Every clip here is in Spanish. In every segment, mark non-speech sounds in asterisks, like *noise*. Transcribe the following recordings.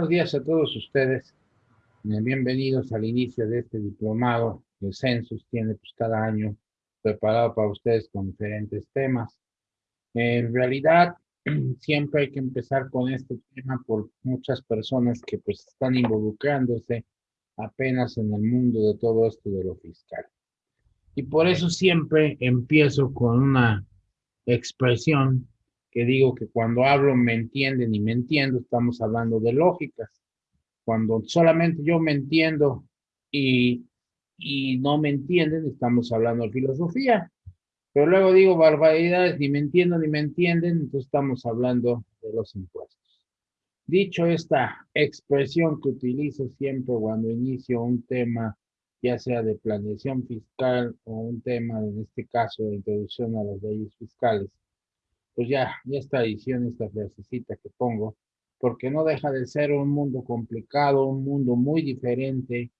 buenos días a todos ustedes. Eh, bienvenidos al inicio de este diplomado que el Census tiene pues, cada año preparado para ustedes con diferentes temas. En realidad, *clears throat* siempre hay que empezar con este tema por muchas personas que pues están involucrándose apenas en el mundo de todo esto de lo fiscal. Y por eso siempre empiezo con una expresión que digo que cuando hablo me entienden y me entiendo, estamos hablando de lógicas. Cuando solamente yo me entiendo y, y no me entienden, estamos hablando de filosofía. Pero luego digo barbaridades, ni me entiendo ni me entienden, entonces estamos hablando de los impuestos. Dicho esta expresión que utilizo siempre cuando inicio un tema, ya sea de planeación fiscal o un tema, en este caso, de introducción a las leyes fiscales, pues ya, ya está diciendo esta frasecita que pongo, porque no deja de ser un mundo complicado, un mundo muy diferente,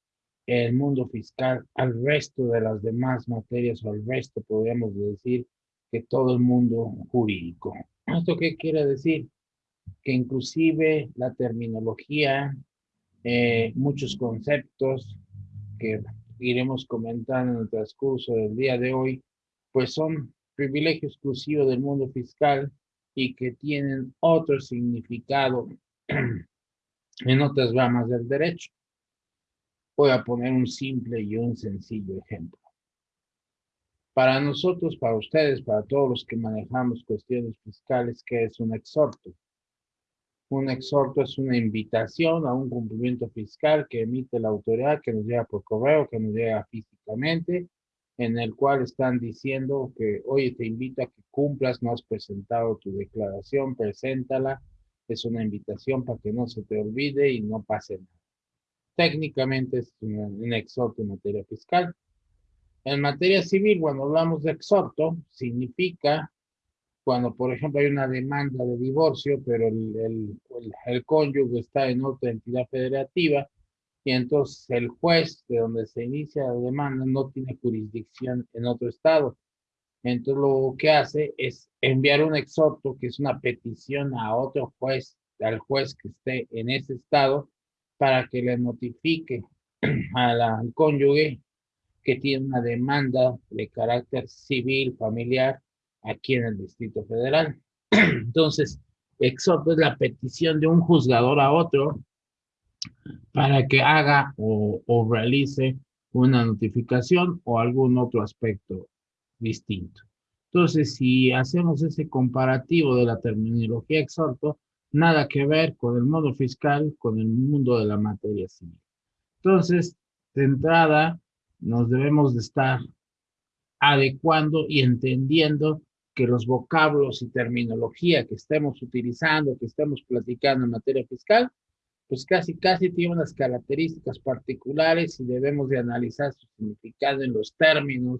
el mundo fiscal al resto de las demás materias o al resto, podríamos decir, que todo el mundo jurídico. ¿Esto qué quiere decir? Que inclusive la terminología, eh, muchos conceptos que iremos comentando en el transcurso del día de hoy, pues son privilegio exclusivo del mundo fiscal y que tienen otro significado *clears throat* en otras ramas del derecho. Voy a poner un simple y un sencillo ejemplo. Para nosotros, para ustedes, para todos los que manejamos cuestiones fiscales, ¿qué es un exhorto? Un exhorto es una invitación a un cumplimiento fiscal que emite la autoridad, que nos llega por correo, que nos llega físicamente en el cual están diciendo que, oye, te invito a que cumplas, no has presentado tu declaración, preséntala. Es una invitación para que no se te olvide y no pase nada. Técnicamente es un, exhorto en materia fiscal. En materia civil, cuando hablamos de exhorto, significa cuando, por ejemplo, hay una demanda de divorcio, pero el, el, el cónyuge está en otra entidad federativa, y entonces el juez de donde se inicia la demanda no tiene jurisdicción en otro estado. Entonces lo que hace es enviar un exhorto, que es una petición a otro juez, al juez que esté en ese estado, para que le notifique *clears throat* al cónyuge que tiene una demanda de carácter civil, familiar, aquí en el Distrito Federal. *clears throat* Entonces, exhorto es la petición de un juzgador a otro para que haga o, realice una notificación o algún otro aspecto distinto. Entonces, si hacemos ese comparativo de la terminología exhorto, nada que ver con el modo fiscal, con el mundo de la materia civil. Entonces, de entrada, nos debemos de estar adecuando y entendiendo que los vocablos y terminología que estemos utilizando, que estemos platicando en materia fiscal, pues casi, casi tiene unas características particulares y debemos de analizar su significado en los términos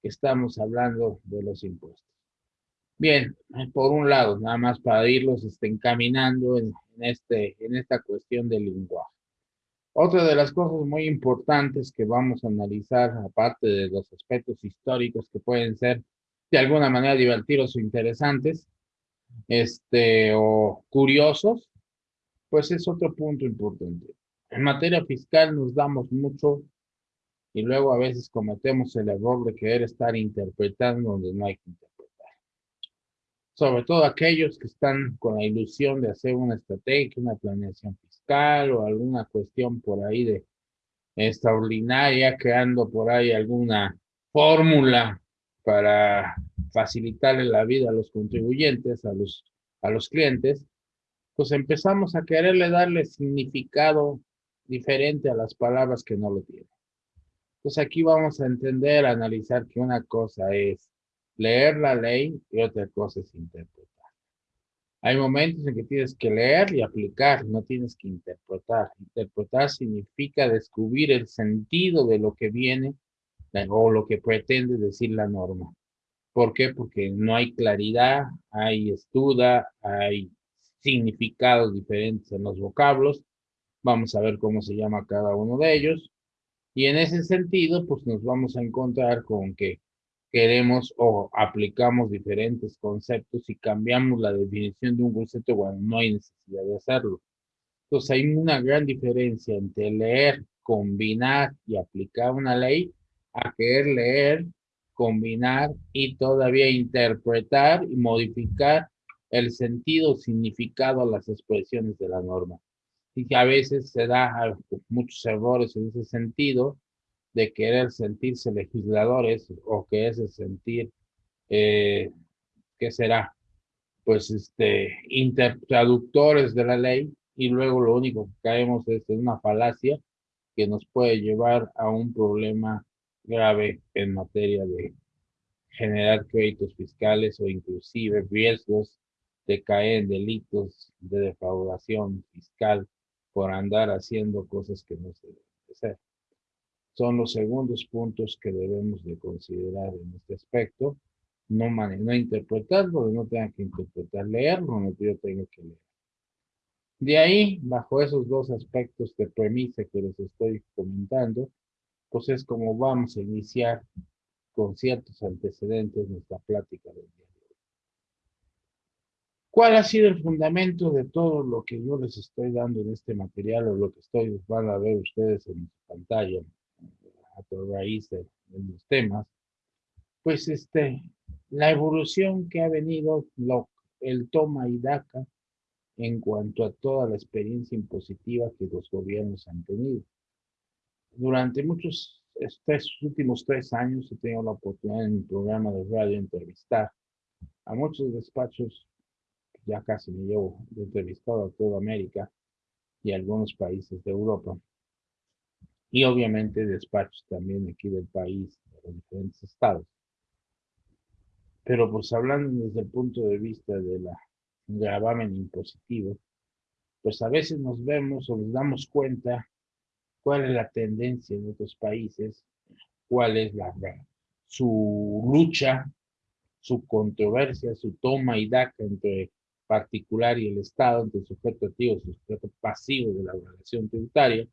que estamos hablando de los impuestos. Bien, por un lado, nada más para irlos este, encaminando en, este, en esta cuestión del lenguaje. Otra de las cosas muy importantes que vamos a analizar, aparte de los aspectos históricos que pueden ser de alguna manera divertidos o interesantes, este, o curiosos, pues es otro punto importante. En materia fiscal nos damos mucho y luego a veces cometemos el error de querer estar interpretando donde no hay que interpretar. Sobre todo aquellos que están con la ilusión de hacer una estrategia, una planeación fiscal o alguna cuestión por ahí de extraordinaria, creando por ahí alguna fórmula para facilitarle la vida a los contribuyentes, a los, a los clientes, pues empezamos a quererle darle significado diferente a las palabras que no lo tienen. Entonces aquí vamos a entender, a analizar que una cosa es leer la ley y otra cosa es interpretar. Hay momentos en que tienes que leer y aplicar, no tienes que interpretar. Interpretar significa descubrir el sentido de lo que viene o lo que pretende decir la norma. ¿Por qué? Porque no hay claridad, hay estuda, hay significados diferentes en los vocablos. Vamos a ver cómo se llama cada uno de ellos. Y en ese sentido, pues nos vamos a encontrar con que queremos o aplicamos diferentes conceptos y cambiamos la definición de un concepto cuando no hay necesidad de hacerlo. Entonces hay una gran diferencia entre leer, combinar y aplicar una ley a querer leer, combinar y todavía interpretar y modificar el sentido, significado a las expresiones de la norma. Y que a veces se da muchos errores en ese sentido de querer sentirse legisladores o que ese sentir, eh, ¿qué será? Pues este, traductores de la ley y luego lo único que caemos es en una falacia que nos puede llevar a un problema grave en materia de generar créditos fiscales o inclusive riesgos de caer en delitos de defraudación fiscal por andar haciendo cosas que no se deben hacer. Son los segundos puntos que debemos de considerar en este aspecto. No, no interpretarlo, no tenga que interpretar, leerlo, no yo tengo que leer. De ahí, bajo esos dos aspectos de premisa que les estoy comentando, pues es como vamos a iniciar con ciertos antecedentes nuestra plática del día. ¿Cuál ha sido el fundamento de todo lo que yo les estoy dando en este material o lo que estoy, van a ver ustedes en pantalla a raíz de, de los temas? Pues este, la evolución que ha venido, lo, el toma y daca en cuanto a toda la experiencia impositiva que los gobiernos han tenido. Durante muchos, estos últimos tres años he tenido la oportunidad en mi programa de radio entrevistar a muchos despachos, ya casi me llevo entrevistado a toda América y algunos países de Europa. Y obviamente despachos también aquí del país, de los diferentes estados. Pero pues hablando desde el punto de vista de la gravamen impositivo, pues a veces nos vemos o nos damos cuenta cuál es la tendencia en otros países, cuál es la, su lucha, su controversia, su toma y daca entre particular y el Estado, entre el sujeto activo y el sujeto pasivo de la relación tributaria,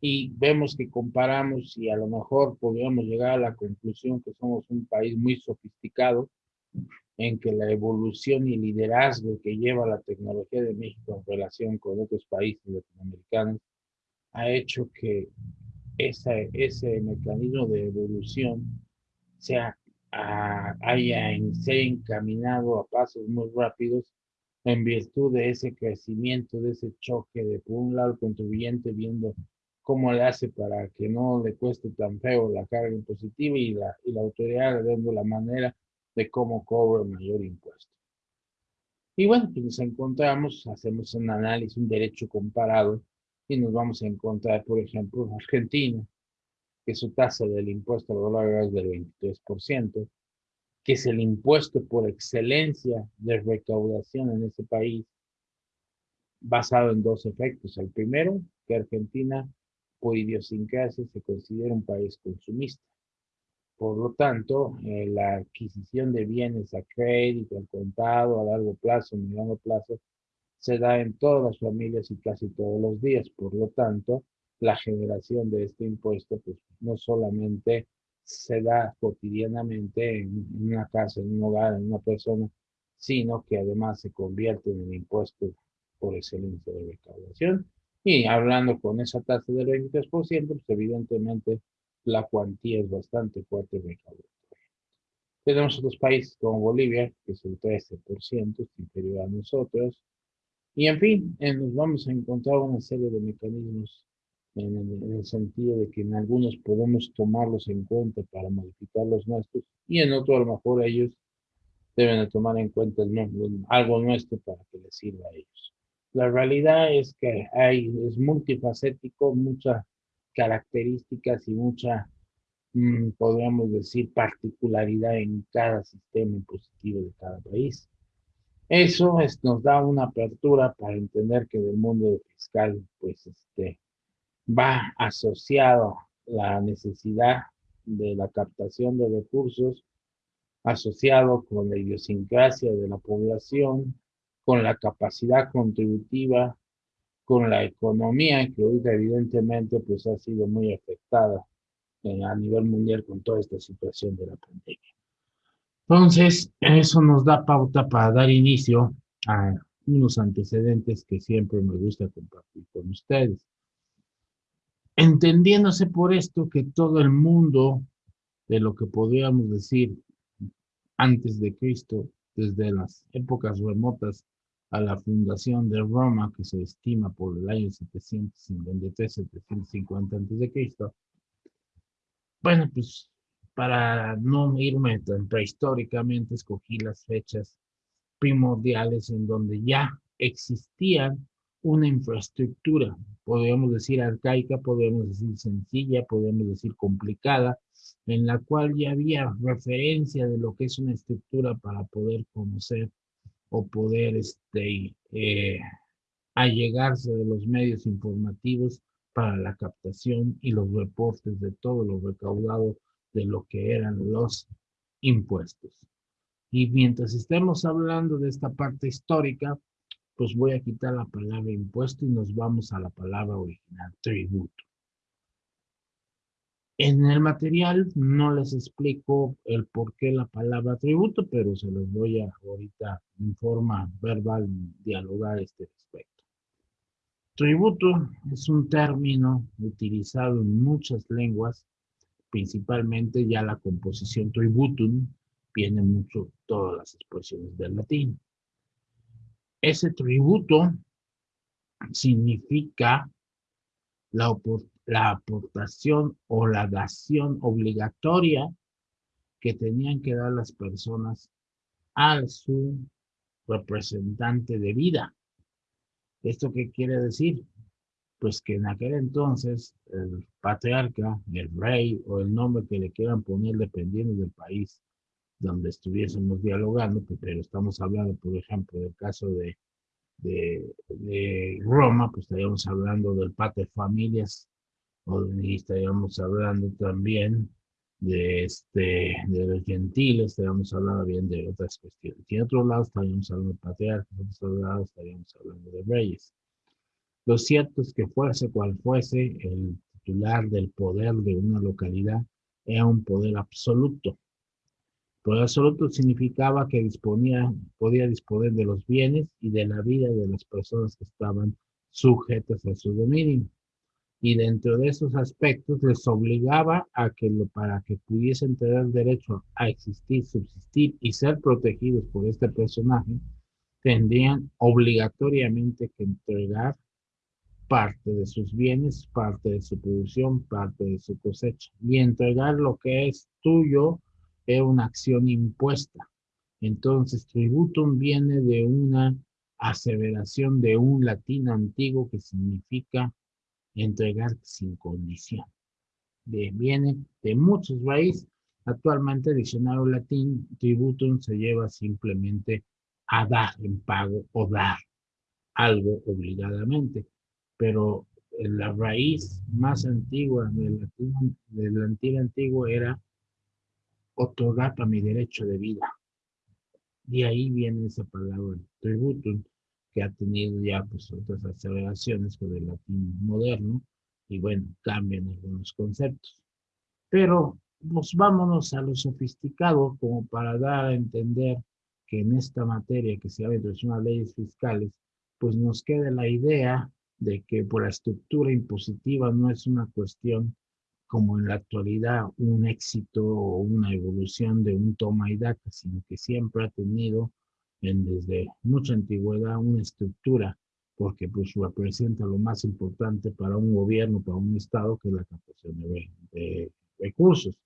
y vemos que comparamos y a lo mejor podríamos llegar a la conclusión que somos un país muy sofisticado, en que la evolución y liderazgo que lleva la tecnología de México en relación con otros países latinoamericanos ha hecho que ese, ese mecanismo de evolución sea, haya se encaminado a pasos muy rápidos en virtud de ese crecimiento, de ese choque de por un lado el contribuyente viendo cómo le hace para que no le cueste tan feo la carga impositiva y la, y la autoridad dando la manera de cómo cobra mayor impuesto. Y bueno, pues nos encontramos, hacemos un análisis, un derecho comparado, y nos vamos a encontrar, por ejemplo, en Argentina, que su tasa del impuesto al valor es del 23%, que es el impuesto por excelencia de recaudación en ese país, basado en dos efectos. El primero, que Argentina, por idiosincrasia, se considera un país consumista. Por lo tanto, eh, la adquisición de bienes a crédito, al contado, a largo plazo, a mediano plazo, se da en todas las familias y casi todos los días. Por lo tanto, la generación de este impuesto, pues no solamente se da cotidianamente en, una casa, en un hogar, en una persona, sino que además se convierte en el impuesto por excelencia de recaudación. Y hablando con esa tasa del 23%, pues evidentemente la cuantía es bastante fuerte recaudatoria. Tenemos otros países como Bolivia, que es el 13%, es inferior a nosotros. Y en fin, nos vamos a encontrar una serie de mecanismos en el, sentido de que en algunos podemos tomarlos en cuenta para modificar los nuestros y en otros a lo mejor ellos deben de tomar en cuenta algo nuestro para que les sirva a ellos. La realidad es que hay, es multifacético, mucha características y mucha, mm, podríamos decir, particularidad en cada sistema impositivo de cada país. Eso nos da una apertura para entender que del mundo fiscal, pues, este, va asociado la necesidad de la captación de recursos, asociado con la idiosincrasia de la población, con la capacidad contributiva con la economía que hoy evidentemente pues ha sido muy afectada eh, a nivel mundial con toda esta situación de la pandemia. Entonces, eso nos da pauta para dar inicio a unos antecedentes que siempre me gusta compartir con ustedes. Entendiéndose por esto que todo el mundo de lo que podríamos decir antes de Cristo, desde las épocas remotas a la fundación de Roma, que se estima por el año 753-750 antes de Cristo. Bueno, pues para no irme tan prehistóricamente, escogí las fechas primordiales en donde ya existían una infraestructura, podríamos decir arcaica, podríamos decir sencilla, podríamos decir complicada, en la cual ya había referencia de lo que es una estructura para poder conocer o poder este, eh, allegarse de los medios informativos para la captación y los reportes de todo lo recaudado de lo que eran los impuestos. Y mientras estemos hablando de esta parte histórica, pues voy a quitar la palabra impuesto y nos vamos a la palabra original, tributo. En el material no les explico el por qué la palabra tributo, pero se los voy a ahorita en forma verbal dialogar este respecto. Tributo es un término utilizado en muchas lenguas, principalmente ya la composición tributum, viene mucho todas las expresiones del latín. Ese tributo significa la, aportación o la dación obligatoria que tenían que dar las personas a su representante de vida. ¿Esto qué quiere decir? Pues que en aquel entonces el patriarca, el rey o el nombre que le quieran poner dependiendo del país donde estuviésemos dialogando, pero estamos hablando, por ejemplo, del caso de, Roma, pues estaríamos hablando del pater familias, o estaríamos hablando también de, este, de los gentiles, estaríamos hablando bien de otras cuestiones. Y en otro lado estaríamos hablando de patriarcas, en otro lado estaríamos hablando de reyes. Lo cierto es que fuese cual fuese, el titular del poder de una localidad era un poder absoluto, Poder absoluto significaba que disponía, podía disponer de los bienes y de la vida de las personas que estaban sujetas a su dominio. Y dentro de esos aspectos les obligaba a que lo, para que pudiesen tener derecho a existir, subsistir y ser protegidos por este personaje, tendrían obligatoriamente que entregar parte de sus bienes, parte de su producción, parte de su cosecha y entregar lo que es tuyo es una acción impuesta. Entonces, tributum viene de una aseveración de un latín antiguo que significa entregar sin condición. De, viene de muchos raíces. Actualmente el diccionario latín tributum se lleva simplemente a dar en pago o dar algo obligadamente. Pero la raíz más antigua del latín, del latín antiguo era otorgar para mi derecho de vida. De ahí viene esa palabra tributum, que ha tenido ya pues otras aceleraciones con el latín moderno, y bueno, cambian algunos conceptos. Pero pues vámonos a lo sofisticado como para dar a entender que en esta materia que se llama introducción a leyes fiscales, pues nos queda la idea de que por la estructura impositiva no es una cuestión como en la actualidad un éxito o una evolución de un toma y daca, sino que siempre ha tenido en, desde mucha antigüedad una estructura, porque pues representa lo más importante para un gobierno, para un estado, que es la captación de, recursos.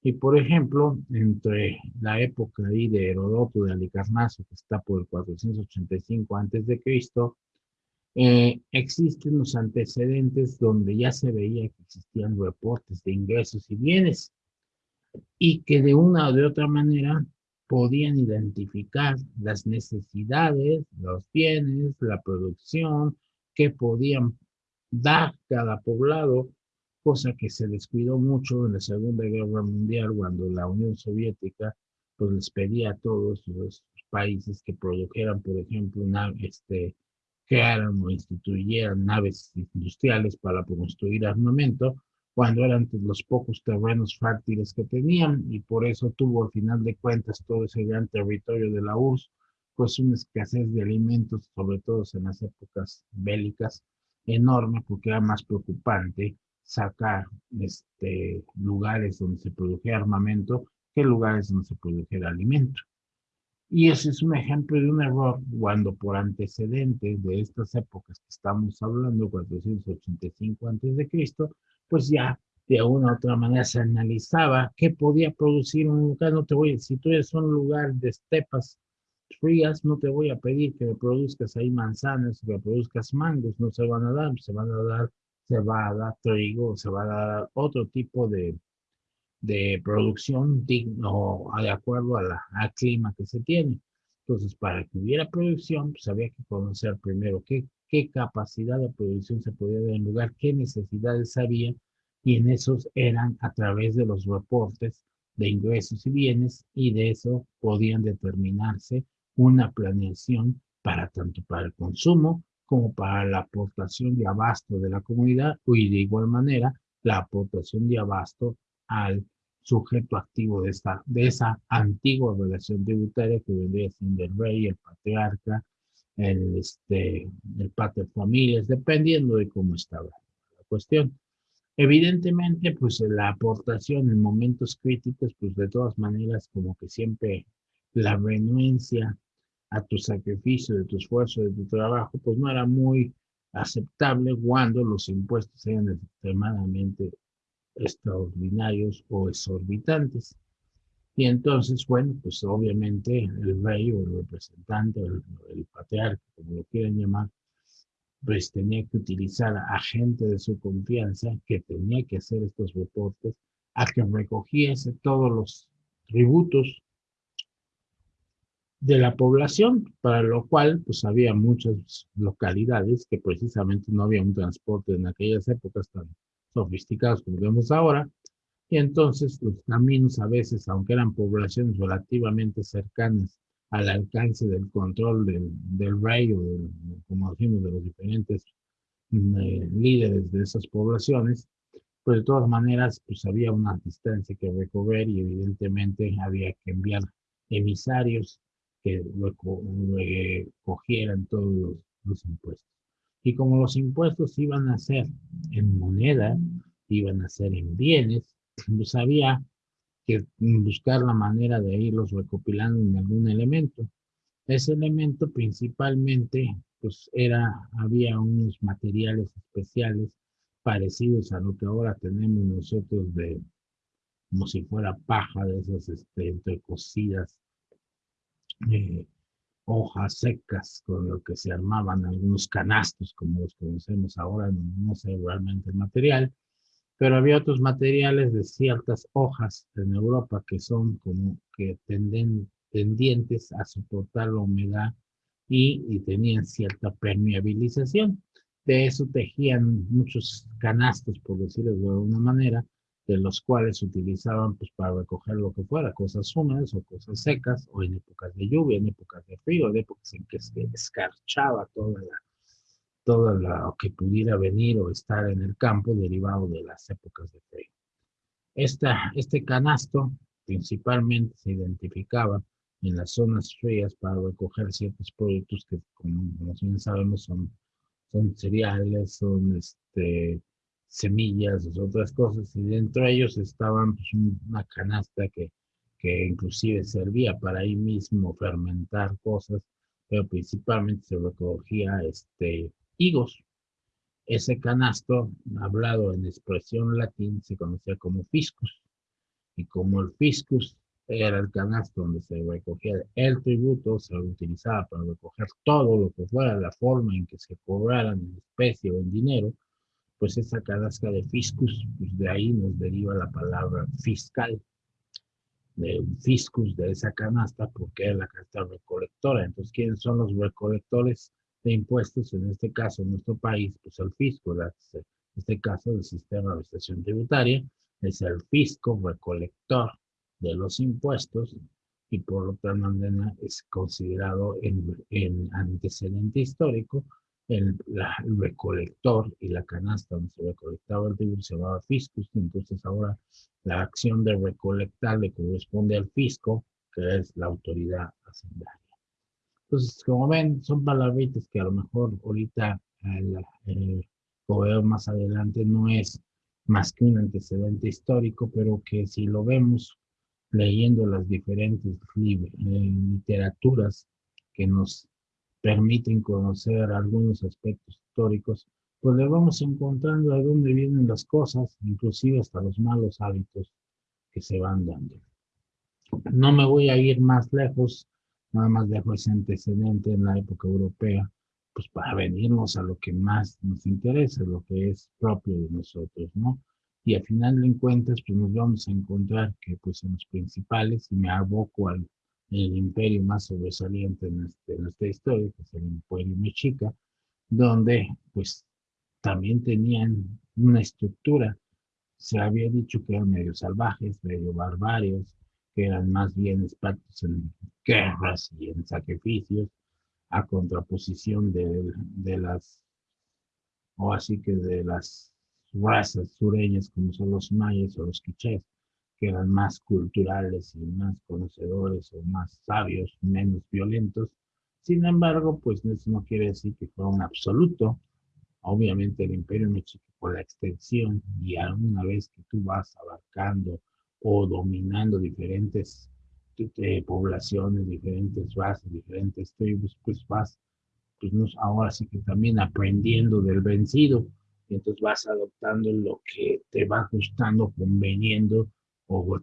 Y por ejemplo, entre la época ahí de Herodoto de Alicarnaso, que está por el 485 antes de Cristo, eh, existen los antecedentes donde ya se veía que existían reportes de ingresos y bienes y que de una o de otra manera podían identificar las necesidades, los bienes, la producción que podían dar cada poblado, cosa que se descuidó mucho en la Segunda Guerra Mundial cuando la Unión Soviética pues les pedía a todos los países que produjeran, por ejemplo, una, este, crearan o instituyeran naves industriales para construir armamento, cuando eran los pocos terrenos fértiles que tenían, y por eso tuvo al final de cuentas todo ese gran territorio de la URSS, pues una escasez de alimentos, sobre todo en las épocas bélicas, enorme porque era más preocupante sacar este, lugares donde se produjera armamento que lugares donde se produjera alimento. Y ese es un ejemplo de un error cuando por antecedentes de estas épocas que estamos hablando, 485 antes de Cristo, pues ya de una u otra manera se analizaba qué podía producir un lugar. No te voy, si tú eres un lugar de estepas frías, no te voy a pedir que produzcas ahí manzanas, que produzcas mangos, no se van a dar, se van a dar, se va a dar trigo, se va a dar otro tipo de, de producción digno de acuerdo al clima que se tiene. Entonces, para que hubiera producción, pues había que conocer primero qué, qué capacidad de producción se podía dar en lugar, qué necesidades había, y en esos eran a través de los reportes de ingresos y bienes, y de eso podían determinarse una planeación para tanto para el consumo como para la aportación de abasto de la comunidad y de igual manera la aportación de abasto al sujeto activo de, esta, de esa antigua relación tributaria que vendría siendo el rey, el patriarca, el, este, el pater familias, dependiendo de cómo estaba la cuestión. Evidentemente, pues la aportación en momentos críticos, pues de todas maneras, como que siempre la renuencia a tu sacrificio, de tu esfuerzo, de tu trabajo, pues no era muy aceptable cuando los impuestos eran extremadamente extraordinarios o exorbitantes. Y entonces, bueno, pues obviamente el rey o el representante, el, el patriarca, como lo quieran llamar, pues tenía que utilizar a gente de su confianza que tenía que hacer estos reportes, a que recogiese todos los tributos de la población, para lo cual pues había muchas localidades que precisamente no había un transporte en aquellas épocas tan sofisticados como vemos ahora, y entonces los caminos a veces, aunque eran poblaciones relativamente cercanas al alcance del control del, del rey o como decimos, de los diferentes mm, eh, líderes de esas poblaciones, pues de todas maneras pues había una distancia que recorrer y evidentemente había que enviar emisarios que cogieran todos los, impuestos. Y como los impuestos iban a ser en moneda, iban a ser en bienes, pues había que buscar la manera de irlos recopilando en algún elemento. Ese elemento principalmente, pues era, había unos materiales especiales parecidos a lo que ahora tenemos nosotros de, como si fuera paja de esas este, entrecocidas eh, hojas secas con lo que se armaban algunos canastos como los conocemos ahora, no, sé realmente el material, pero había otros materiales de ciertas hojas en Europa que son como que tenden, tendientes a soportar la humedad y, y tenían cierta permeabilización. De eso tejían muchos canastos, por decirlo de alguna manera, de los cuales se utilizaban pues, para recoger lo que fuera, cosas húmedas o cosas secas, o en épocas de lluvia, en épocas de frío, en épocas en que se escarchaba toda la, todo lo que pudiera venir o estar en el campo derivado de las épocas de frío. Esta, este canasto principalmente se identificaba en las zonas frías para recoger ciertos productos que, como, bien sabemos, son, son cereales, son este, semillas, otras cosas, y dentro de ellos estaban pues, una canasta que, que inclusive servía para ahí mismo fermentar cosas, pero principalmente se recogía este, higos. Ese canasto, hablado en expresión latín, se conocía como fiscus, y como el fiscus era el canasto donde se recogía el tributo, se utilizaba para recoger todo lo que fuera la forma en que se cobraran en especie o en dinero, pues esa canasta de fiscus, pues de ahí nos deriva la palabra fiscal, de fiscus de esa canasta, porque es la canasta recolectora. Entonces, ¿quiénes son los recolectores de impuestos? En este caso, en nuestro país, pues el fisco, en este caso, el sistema de administración tributaria, es el fisco recolector de los impuestos y por lo tanto es considerado en antecedente histórico el, recolector y la canasta donde se recolectaba el tributo se llamaba fiscus, entonces ahora la acción de recolectar le corresponde al fisco, que es la autoridad hacendaria. Entonces, como ven, son palabritas que a lo mejor ahorita el, o más adelante no es más que un antecedente histórico, pero que si lo vemos leyendo las diferentes eh, literaturas que nos permiten conocer algunos aspectos históricos, pues le vamos encontrando de dónde vienen las cosas, inclusive hasta los malos hábitos que se van dando. No me voy a ir más lejos, nada más dejo ese antecedente en la época europea, pues para venirnos a lo que más nos interesa, lo que es propio de nosotros, ¿no? Y al final de cuentas, pues nos vamos a encontrar que pues en los principales, y me aboco al el imperio más sobresaliente en, en esta historia, que es el imperio mexica, donde pues también tenían una estructura. Se había dicho que eran medio salvajes, medio barbarios, que eran más bien expertos en guerras y en sacrificios, a contraposición de, de las, o así que de las razas sureñas como son los mayas o los quichés, que eran más culturales y más conocedores o más sabios, menos violentos. Sin embargo, pues eso no quiere decir que fuera un absoluto. Obviamente el imperio mexico por la extensión y alguna vez que tú vas abarcando o dominando diferentes eh, poblaciones, diferentes razas, diferentes tribus, pues vas, pues no, ahora sí que también aprendiendo del vencido, y entonces vas adoptando lo que te va gustando, conveniendo o,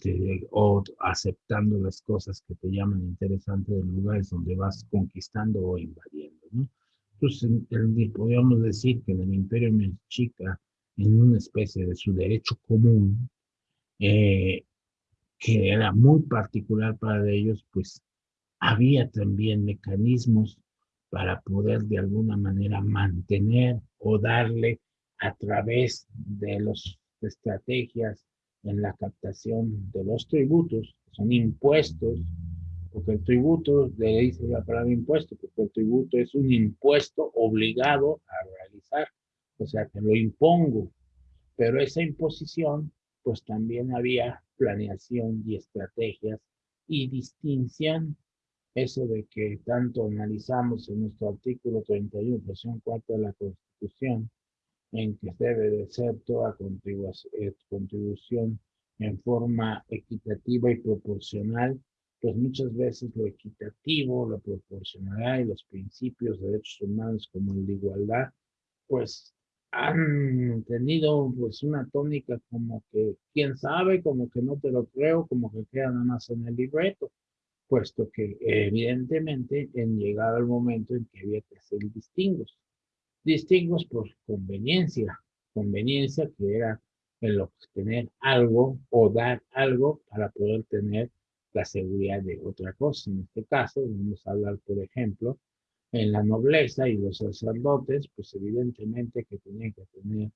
o aceptando las cosas que te llaman interesantes de lugares donde vas conquistando o invadiendo, ¿no? Entonces, podríamos decir que en el imperio mexica, en una especie de su derecho común, eh, que era muy particular para ellos, pues había también mecanismos para poder de alguna manera mantener o darle a través de las estrategias en la captación de los tributos, son impuestos, porque el tributo, le dice la palabra impuesto, porque el tributo es un impuesto obligado a realizar, o sea que lo impongo, pero esa imposición, pues también había planeación y estrategias y distinción, eso de que tanto analizamos en nuestro artículo 31, versión 4 de la Constitución, en que debe de ser toda eh, contribución en forma equitativa y proporcional, pues muchas veces lo equitativo, la proporcionalidad y los principios de derechos humanos como el de igualdad, pues han tenido pues una tónica como que, quién sabe, como que no te lo creo, como que queda nada más en el libreto, puesto que evidentemente en llegado el momento en que había que hacer distingos distingos por conveniencia, conveniencia que era el obtener algo o dar algo para poder tener la seguridad de otra cosa. En este caso, vamos a hablar, por ejemplo, en la nobleza y los sacerdotes, pues evidentemente que tenían que tener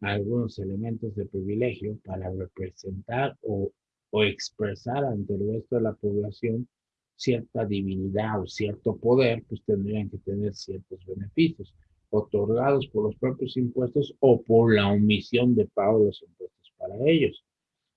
algunos elementos de privilegio para representar o, o expresar ante el resto de la población cierta divinidad o cierto poder, pues tendrían que tener ciertos beneficios otorgados por los propios impuestos o por la omisión de pago de los impuestos para ellos.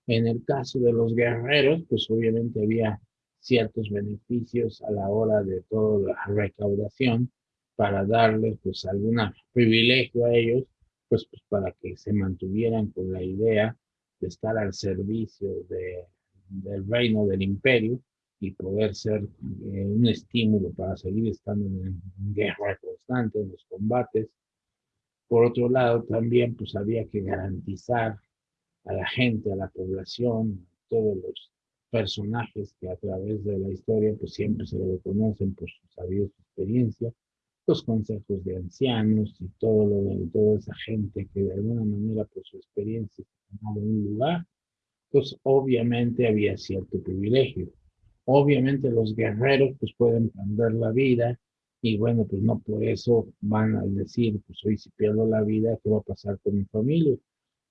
En el caso de los guerreros, pues obviamente había ciertos beneficios a la hora de toda la recaudación para darles pues algún privilegio a ellos, pues, pues para que se mantuvieran con la idea de estar al servicio de, del reino del imperio y poder ser eh, un estímulo para seguir estando en, guerra constante, en los combates. Por otro lado, también pues había que garantizar a la gente, a la población, a todos los personajes que a través de la historia pues siempre se le reconocen por su sabiduría su experiencia, los consejos de ancianos y todo lo de toda esa gente que de alguna manera por su experiencia tomaba un lugar, pues obviamente había cierto privilegio. Obviamente los guerreros pues pueden perder la vida y bueno, pues no por eso van a decir, pues hoy si pierdo la vida, ¿qué va a pasar con mi familia?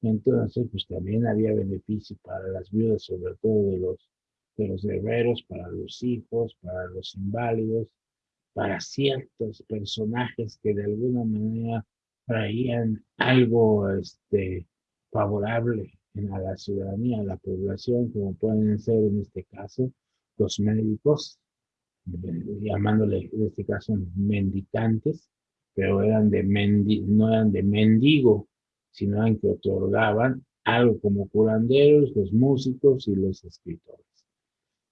Entonces, pues también había beneficio para las viudas, sobre todo de los, de los guerreros, para los hijos, para los inválidos, para ciertos personajes que de alguna manera traían algo este, favorable a la ciudadanía, a la población, como pueden ser en este caso los médicos, llamándole en este caso mendicantes, pero eran de mendi, no eran de mendigo, sino que otorgaban algo como curanderos, los músicos y los escritores.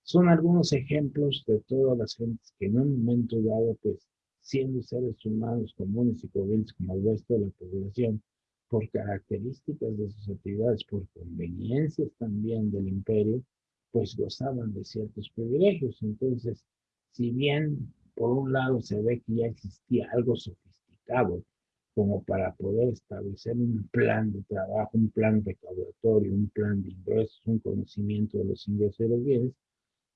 Son algunos ejemplos de todas las gentes que en un momento dado, pues, siendo seres humanos comunes y corrientes como el resto de la población, por características de sus actividades, por conveniencias también del imperio, pues gozaban de ciertos privilegios. Entonces, si bien por un lado se ve que ya existía algo sofisticado como para poder establecer un plan de trabajo, un plan recaudatorio, un plan de ingresos, un conocimiento de los ingresos y los bienes,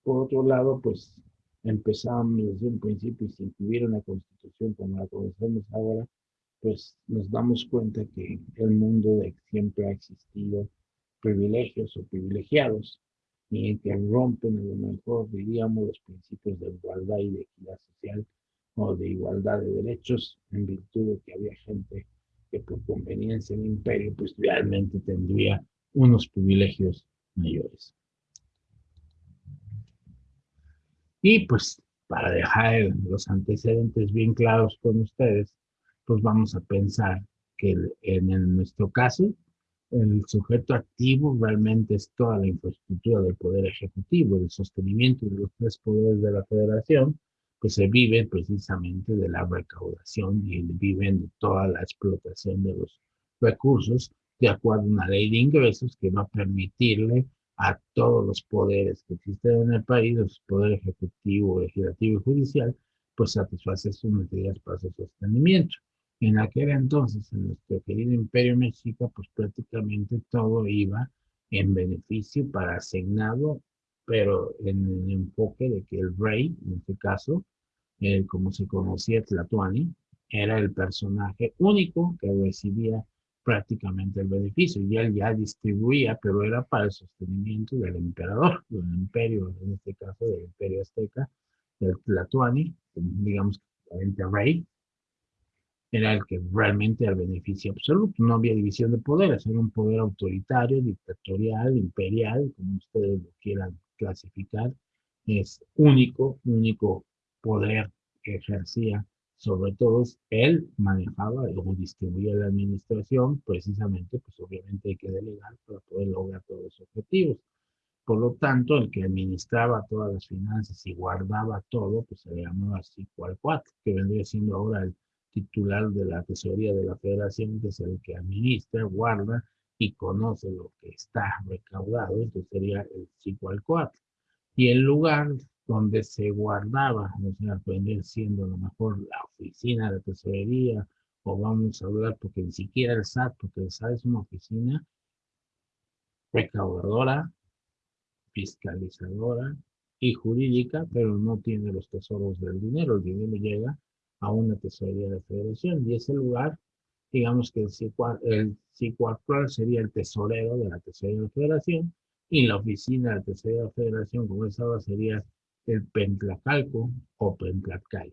por otro lado, pues empezábamos desde un principio y si tuviera una constitución como la conocemos ahora, pues nos damos cuenta que el mundo de siempre ha existido privilegios o privilegiados y que rompen a lo mejor, diríamos, los principios de igualdad y de equidad social o de igualdad de derechos en virtud de que había gente que por conveniencia del imperio pues realmente tendría unos privilegios mayores. Y pues para dejar los antecedentes bien claros con ustedes, pues vamos a pensar que en nuestro caso, el sujeto activo realmente es toda la infraestructura del poder ejecutivo, el sostenimiento de los tres poderes de la federación, pues se vive precisamente de la recaudación y viven de toda la explotación de los recursos de acuerdo a una ley de ingresos que va a permitirle a todos los poderes que existen en el país, el poder ejecutivo, legislativo y judicial, pues satisfacer sus necesidades para su sostenimiento. En aquel entonces, en nuestro querido imperio mexica, pues prácticamente todo iba en beneficio para asignado, pero en el enfoque de que el rey, en este caso, como se conocía Tlatuani, era el personaje único que recibía prácticamente el beneficio y él ya distribuía, pero era para el sostenimiento del emperador, *laughs* del imperio, en este caso del imperio azteca, del Tlatuani, digamos, el rey, era el que realmente era el beneficio absoluto, no había división de poderes, era un poder autoritario, dictatorial, imperial, como ustedes lo quieran clasificar, es único, único poder que ejercía sobre todo él manejaba o distribuía la administración, precisamente, pues obviamente hay que delegar para poder lograr todos los objetivos. Por lo tanto, el que administraba todas las finanzas y guardaba todo, pues se llamaba así cual cuatro, que vendría siendo ahora el titular de la tesorería de la federación, que es el que administra, guarda y conoce lo que está recaudado, entonces sería el 5 al 4. Y el lugar donde se guardaba, o sea, vendría siendo a lo mejor la oficina de tesorería, o vamos a hablar, porque ni siquiera el SAT, porque el SAT es una oficina recaudadora, fiscalizadora y jurídica, pero no tiene los tesoros del dinero, el dinero llega a una tesorería de federación y ese lugar, digamos que el actual sería el tesorero de la tesorería de la federación y la oficina de tesorería de la federación, como es ahora, sería el Pentlacalco o Pentlacal.